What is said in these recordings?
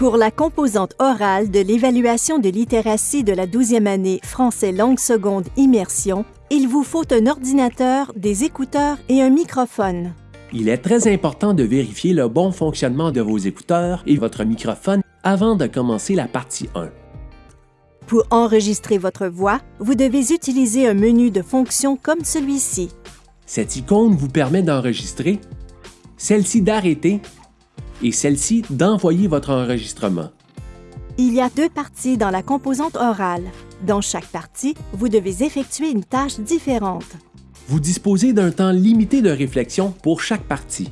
Pour la composante orale de l'évaluation de littératie de la 12e année français langue seconde immersion, il vous faut un ordinateur, des écouteurs et un microphone. Il est très important de vérifier le bon fonctionnement de vos écouteurs et votre microphone avant de commencer la partie 1. Pour enregistrer votre voix, vous devez utiliser un menu de fonctions comme celui-ci. Cette icône vous permet d'enregistrer, celle-ci d'arrêter et celle-ci d'envoyer votre enregistrement. Il y a deux parties dans la composante orale. Dans chaque partie, vous devez effectuer une tâche différente. Vous disposez d'un temps limité de réflexion pour chaque partie.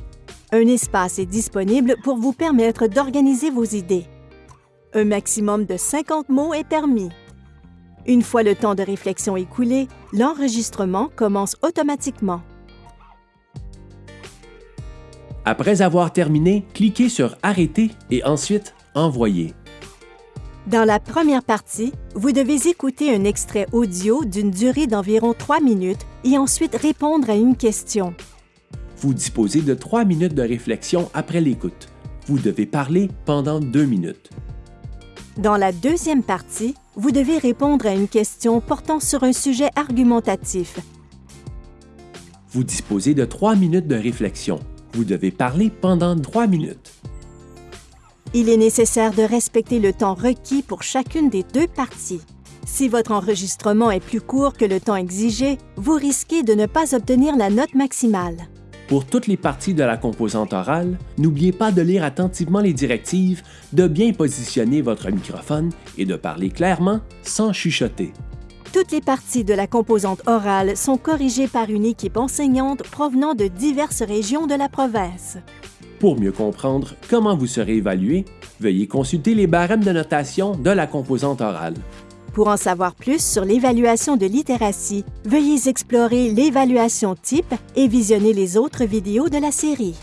Un espace est disponible pour vous permettre d'organiser vos idées. Un maximum de 50 mots est permis. Une fois le temps de réflexion écoulé, l'enregistrement commence automatiquement. Après avoir terminé, cliquez sur Arrêter et ensuite Envoyer. Dans la première partie, vous devez écouter un extrait audio d'une durée d'environ 3 minutes et ensuite répondre à une question. Vous disposez de 3 minutes de réflexion après l'écoute. Vous devez parler pendant 2 minutes. Dans la deuxième partie, vous devez répondre à une question portant sur un sujet argumentatif. Vous disposez de 3 minutes de réflexion. Vous devez parler pendant 3 minutes. Il est nécessaire de respecter le temps requis pour chacune des deux parties. Si votre enregistrement est plus court que le temps exigé, vous risquez de ne pas obtenir la note maximale. Pour toutes les parties de la composante orale, n'oubliez pas de lire attentivement les directives, de bien positionner votre microphone et de parler clairement sans chuchoter. Toutes les parties de la composante orale sont corrigées par une équipe enseignante provenant de diverses régions de la province. Pour mieux comprendre comment vous serez évalué, veuillez consulter les barèmes de notation de la composante orale. Pour en savoir plus sur l'évaluation de littératie, veuillez explorer l'évaluation type et visionner les autres vidéos de la série.